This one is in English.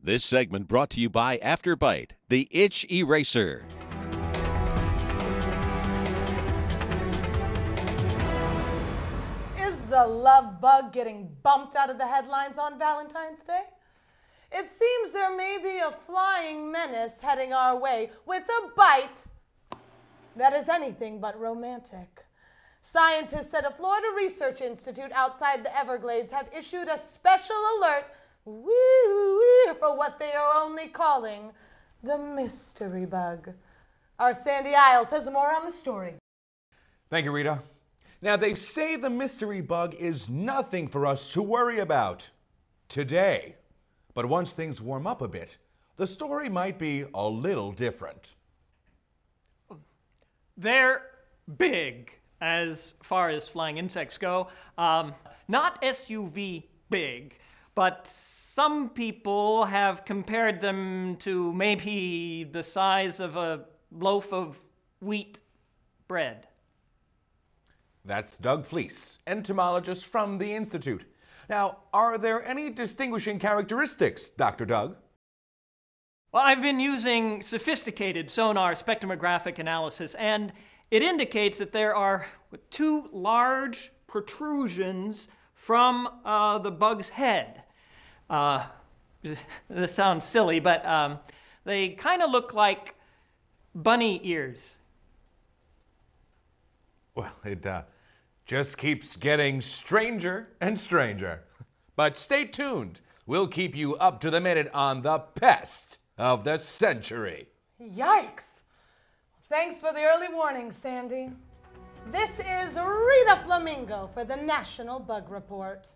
This segment brought to you by Afterbite, the itch eraser. Is the love bug getting bumped out of the headlines on Valentine's Day? It seems there may be a flying menace heading our way with a bite that is anything but romantic. Scientists at a Florida Research Institute outside the Everglades have issued a special alert wee-wee, for what they are only calling the mystery bug. Our Sandy Isles has more on the story. Thank you, Rita. Now, they say the mystery bug is nothing for us to worry about today. But once things warm up a bit, the story might be a little different. They're big as far as flying insects go. Um, not SUV big, but some people have compared them to maybe the size of a loaf of wheat bread. That's Doug Fleece, entomologist from the Institute. Now, are there any distinguishing characteristics, Dr. Doug? Well, I've been using sophisticated sonar spectromographic analysis, and it indicates that there are two large protrusions from uh, the bug's head. Uh, this sounds silly, but um, they kind of look like bunny ears. Well, it uh, just keeps getting stranger and stranger. But stay tuned. We'll keep you up to the minute on the pest of the century. Yikes! Thanks for the early warning, Sandy. This is Rita Flamingo for the National Bug Report.